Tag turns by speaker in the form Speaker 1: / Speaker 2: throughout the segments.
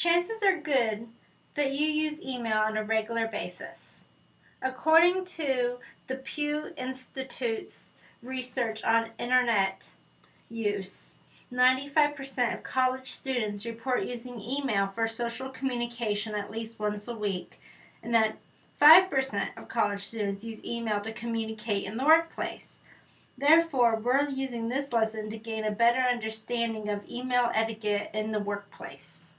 Speaker 1: chances are good that you use email on a regular basis. According to the Pew Institute's research on internet use, 95% of college students report using email for social communication at least once a week, and that 5% of college students use email to communicate in the workplace. Therefore, we're using this lesson to gain a better understanding of email etiquette in the workplace.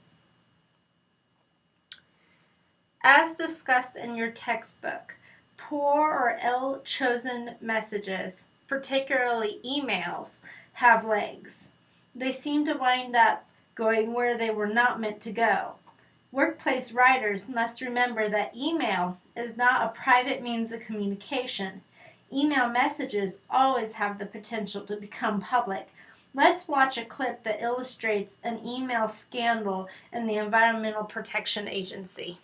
Speaker 1: As discussed in your textbook, poor or ill chosen messages, particularly emails, have legs. They seem to wind up going where they were not meant to go. Workplace writers must remember that email is not a private means of communication. Email messages always have the potential to become public. Let's watch a clip that illustrates an email scandal in the Environmental Protection Agency.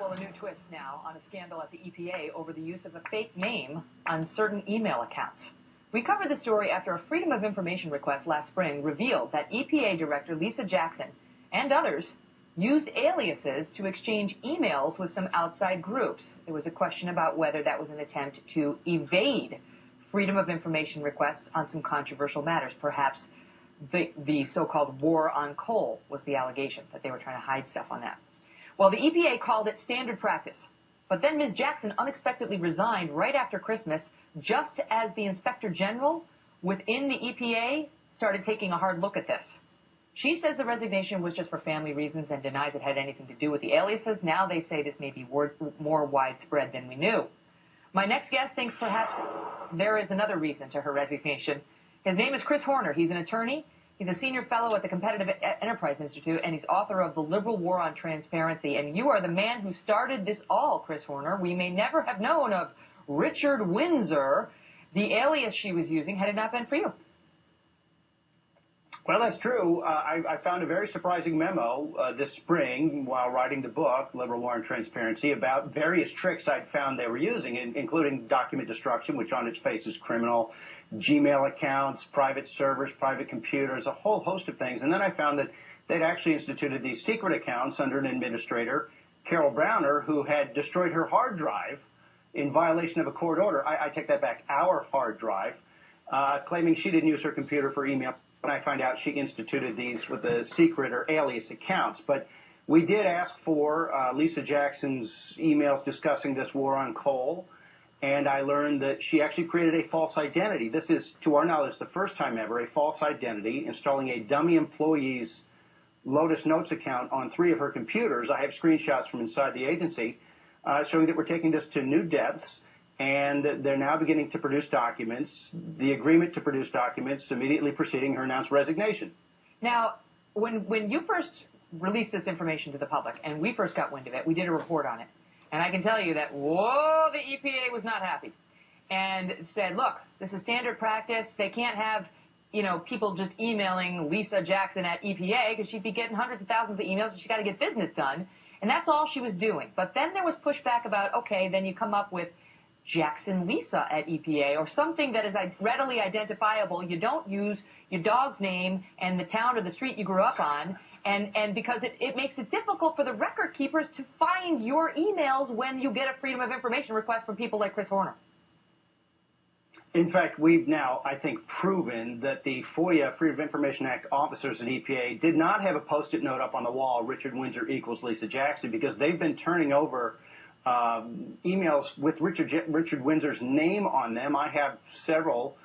Speaker 2: Well, a new twist now on a scandal at the EPA over the use of a fake name on certain email accounts. We covered the story after a Freedom of Information request last spring revealed that EPA Director Lisa Jackson and others used aliases to exchange emails with some outside groups. There was a question about whether that was an attempt to evade Freedom of Information requests on some controversial matters. Perhaps the, the so-called war on coal was the allegation that they were trying to hide stuff on that. Well, the EPA called it standard practice. But then Ms. Jackson unexpectedly resigned right after Christmas, just as the Inspector General within the EPA started taking a hard look at this. She says the resignation was just for family reasons and denies it had anything to do with the aliases. Now they say this may be more widespread than we knew. My next guest thinks perhaps there is another reason to her resignation. His name is Chris Horner. He's an attorney He's a senior fellow at the Competitive Enterprise Institute, and he's author of The Liberal War on Transparency. And you are the man who started this all, Chris Horner. We may never have known of Richard Windsor, the alias she was using, had it not been for you.
Speaker 3: Well, that's true. Uh, I, I, found a very surprising memo uh, this spring while writing the book, Liberal War on Transparency, about various tricks I'd found they were using, in, including document destruction, which on its face is criminal, Gmail accounts, private servers, private computers, a whole host of things. And then I found that they'd actually instituted these secret accounts under an administrator, Carol Browner, who had destroyed her hard drive in violation of a court order. I, take that back, our hard drive, uh, claiming she didn't use her computer for email. I find out she instituted these with the secret or alias accounts. But we did ask for uh, Lisa Jackson's emails discussing this war on coal and I learned that she actually created a false identity. This is, to our knowledge, the first time ever, a false identity, installing a dummy employee's Lotus Notes account on three of her computers. I have screenshots from inside the agency uh, showing that we're taking this to new depths, and they're now beginning to produce documents. The agreement to produce documents immediately preceding her announced resignation.
Speaker 2: Now, when when you first released this information to the public, and we first got wind of it, we did a report on it. And I can tell you that, whoa, the EPA was not happy and said, look, this is standard practice. They can't have, you know, people just emailing Lisa Jackson at EPA because she'd be getting hundreds of thousands of emails and she's got to get business done. And that's all she was doing. But then there was pushback about, okay, then you come up with Jackson Lisa at EPA or something that is readily identifiable. You don't use your dog's name and the town or the street you grew up on and, and because it, it makes it difficult for the record keepers to find your emails when you get a Freedom of Information request from people like Chris Horner.
Speaker 3: In fact, we've now, I think, proven that the FOIA, Freedom of Information Act officers at EPA did not have a post-it note up on the wall, Richard Windsor equals Lisa Jackson, because they've been turning over um, emails with Richard, Richard Windsor's name on them. I have several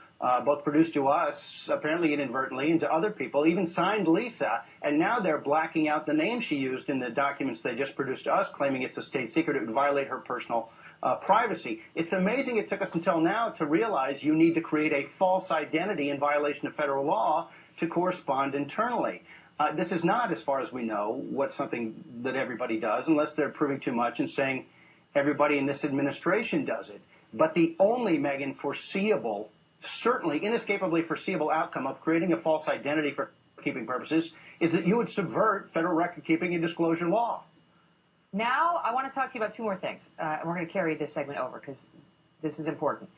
Speaker 3: both produced to us, apparently inadvertently, and to other people, even signed Lisa, and now they're blacking out the name she used in the documents they just produced to us, claiming it's a state secret. It would violate her personal uh, privacy. It's amazing it took us until now to realize you need to create a false identity in violation of federal law to correspond internally. Uh, this is not, as far as we know, what's something that everybody does, unless they're proving too much and saying everybody in this administration does it. But the only, Megyn, foreseeable certainly inescapably foreseeable outcome of creating a false identity for keeping purposes is that you would subvert federal record keeping and disclosure law.
Speaker 2: Now, I want to talk to you about two more things. Uh, and we're going to carry this segment over because this is important.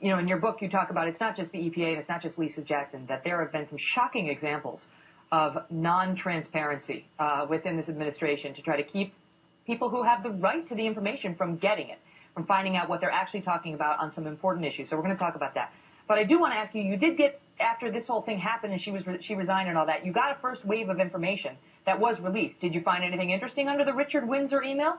Speaker 2: you know, in your book, you talk about it's not just the EPA and it's not just Lisa Jackson, that there have been some shocking examples of non-transparency uh, within this administration to try to keep people who have the right to the information from getting it, from finding out what they're actually talking about on some important issues. So we're going to talk about that. But I do want to ask you, you did get, after this whole thing happened and she was, she resigned and all that, you got a first wave of information that was released. Did you find anything interesting under the Richard Windsor email?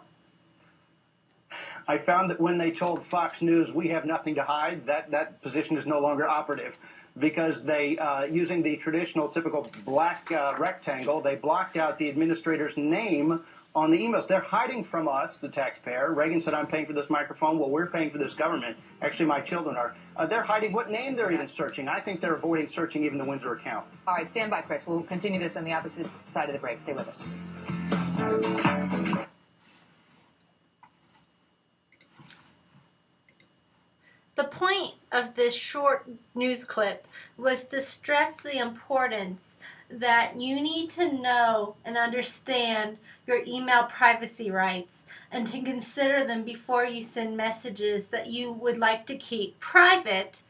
Speaker 3: I found that when they told Fox News we have nothing to hide, that, that position is no longer operative because they, uh, using the traditional typical black uh, rectangle, they blocked out the administrator's name on the emails. They're hiding from us, the taxpayer. Reagan said, I'm paying for this microphone. Well, we're paying for this government. Actually, my children are. Uh, they're hiding what name they're even searching. I think they're avoiding searching even the Windsor account.
Speaker 2: All right, stand by, Chris. We'll continue this on the opposite side of the break. Stay with us.
Speaker 1: The point of this short news clip was to stress the importance that you need to know and understand your email privacy rights and to consider them before you send messages that you would like to keep private,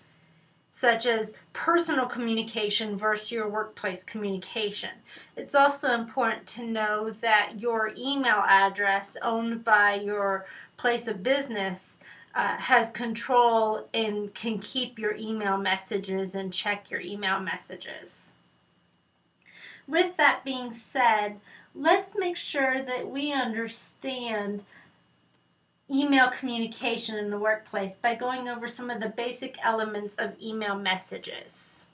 Speaker 1: such as personal communication versus your workplace communication. It's also important to know that your email address owned by your place of business uh, has control and can keep your email messages and check your email messages. With that being said, let's make sure that we understand email communication in the workplace by going over some of the basic elements of email messages.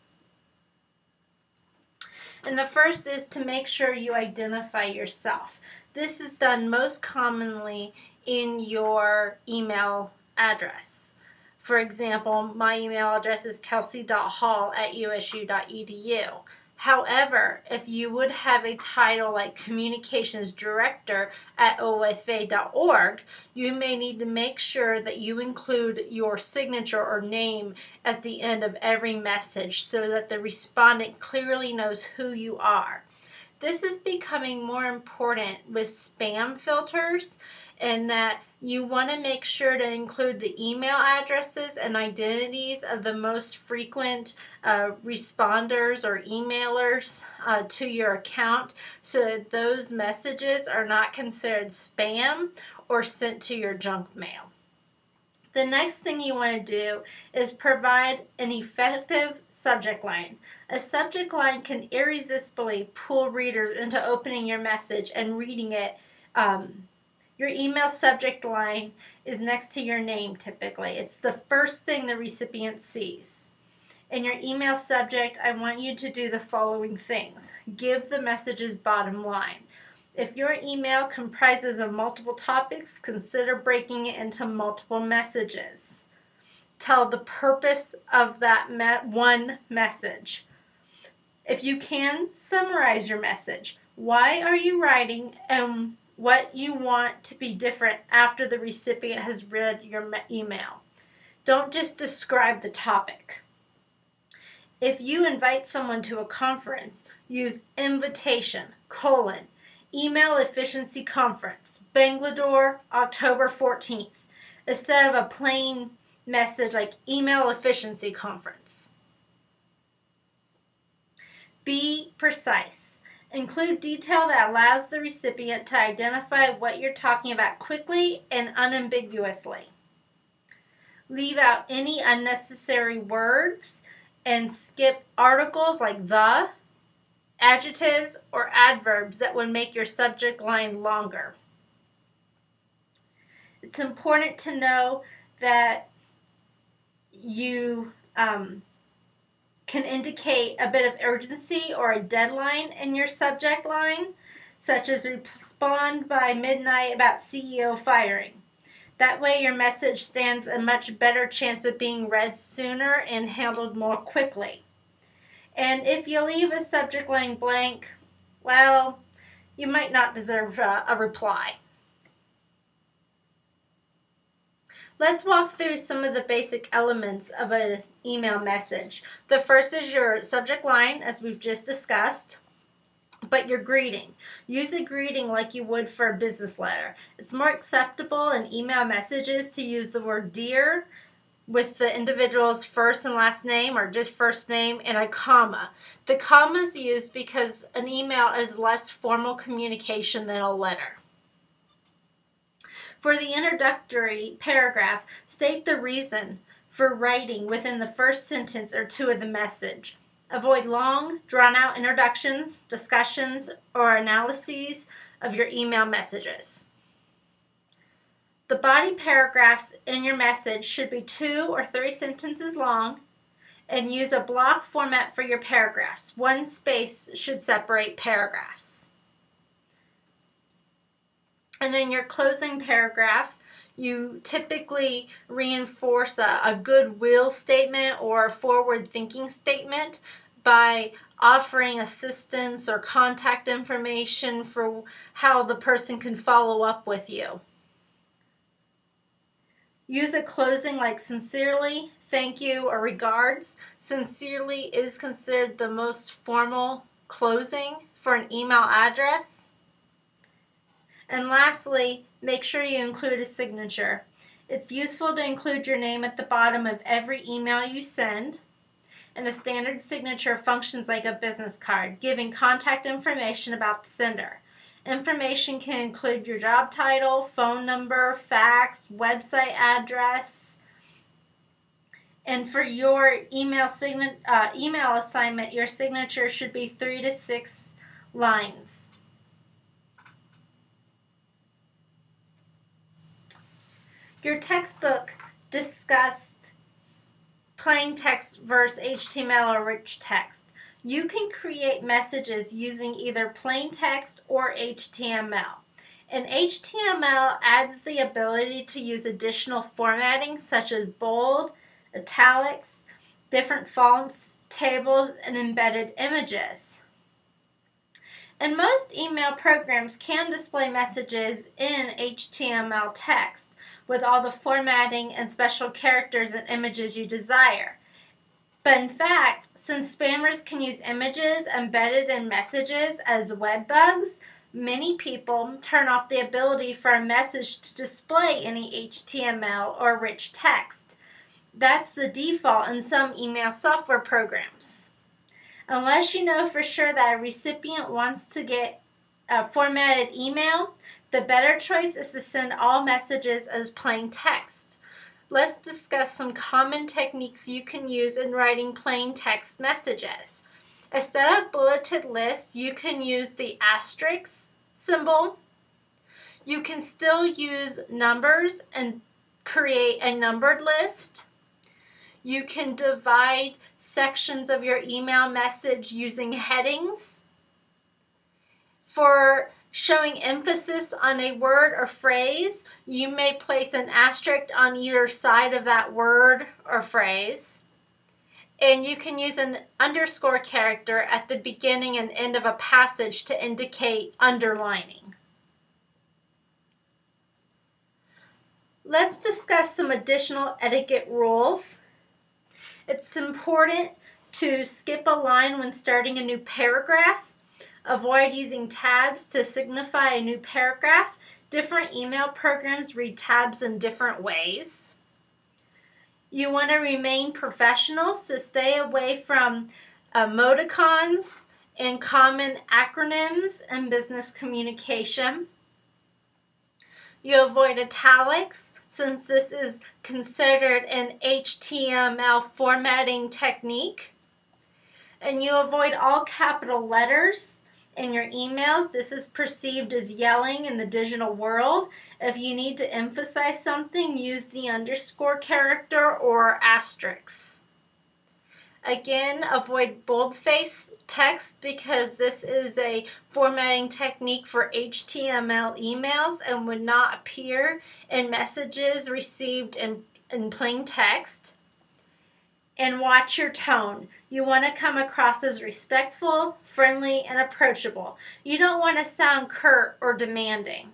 Speaker 1: And the first is to make sure you identify yourself. This is done most commonly in your email address. For example, my email address is kelsey.hall at usu.edu. However, if you would have a title like Communications Director at OFA.org, you may need to make sure that you include your signature or name at the end of every message so that the respondent clearly knows who you are. This is becoming more important with spam filters and that you want to make sure to include the email addresses and identities of the most frequent uh, responders or emailers uh, to your account so that those messages are not considered spam or sent to your junk mail. The next thing you want to do is provide an effective subject line. A subject line can irresistibly pull readers into opening your message and reading it um, your email subject line is next to your name typically. It's the first thing the recipient sees. In your email subject, I want you to do the following things. Give the message's bottom line. If your email comprises of multiple topics, consider breaking it into multiple messages. Tell the purpose of that me one message. If you can, summarize your message. Why are you writing and what you want to be different after the recipient has read your email. Don't just describe the topic. If you invite someone to a conference, use invitation, colon, email efficiency conference, Bangalore, October 14th, instead of a plain message like email efficiency conference. Be precise. Include detail that allows the recipient to identify what you're talking about quickly and unambiguously. Leave out any unnecessary words and skip articles like the, adjectives, or adverbs that would make your subject line longer. It's important to know that you um, can indicate a bit of urgency or a deadline in your subject line, such as respond by midnight about CEO firing. That way, your message stands a much better chance of being read sooner and handled more quickly. And if you leave a subject line blank, well, you might not deserve uh, a reply. Let's walk through some of the basic elements of an email message. The first is your subject line, as we've just discussed, but your greeting. Use a greeting like you would for a business letter. It's more acceptable in email messages to use the word dear with the individual's first and last name or just first name and a comma. The comma is used because an email is less formal communication than a letter. For the introductory paragraph, state the reason for writing within the first sentence or two of the message. Avoid long, drawn out introductions, discussions, or analyses of your email messages. The body paragraphs in your message should be two or three sentences long and use a block format for your paragraphs. One space should separate paragraphs. And in your closing paragraph, you typically reinforce a, a goodwill statement or forward thinking statement by offering assistance or contact information for how the person can follow up with you. Use a closing like sincerely, thank you, or regards. Sincerely is considered the most formal closing for an email address. And lastly, make sure you include a signature. It's useful to include your name at the bottom of every email you send. And a standard signature functions like a business card, giving contact information about the sender. Information can include your job title, phone number, fax, website address. And for your email sign- uh, email assignment, your signature should be three to six lines. Your textbook discussed plain text versus HTML or rich text. You can create messages using either plain text or HTML. And HTML adds the ability to use additional formatting such as bold, italics, different fonts, tables, and embedded images. And most email programs can display messages in HTML text with all the formatting and special characters and images you desire. But in fact, since spammers can use images embedded in messages as web bugs, many people turn off the ability for a message to display any HTML or rich text. That's the default in some email software programs. Unless you know for sure that a recipient wants to get a formatted email, the better choice is to send all messages as plain text let's discuss some common techniques you can use in writing plain text messages. Instead of bulleted lists, you can use the asterisk symbol. You can still use numbers and create a numbered list. You can divide sections of your email message using headings. For showing emphasis on a word or phrase, you may place an asterisk on either side of that word or phrase. And you can use an underscore character at the beginning and end of a passage to indicate underlining. Let's discuss some additional etiquette rules. It's important to skip a line when starting a new paragraph Avoid using tabs to signify a new paragraph. Different email programs read tabs in different ways. You want to remain professional, so stay away from emoticons and common acronyms in business communication. You avoid italics since this is considered an HTML formatting technique. And you avoid all capital letters in your emails. This is perceived as yelling in the digital world. If you need to emphasize something, use the underscore character or asterisk. Again, avoid boldface text because this is a formatting technique for HTML emails and would not appear in messages received in, in plain text and watch your tone. You want to come across as respectful, friendly, and approachable. You don't want to sound curt or demanding.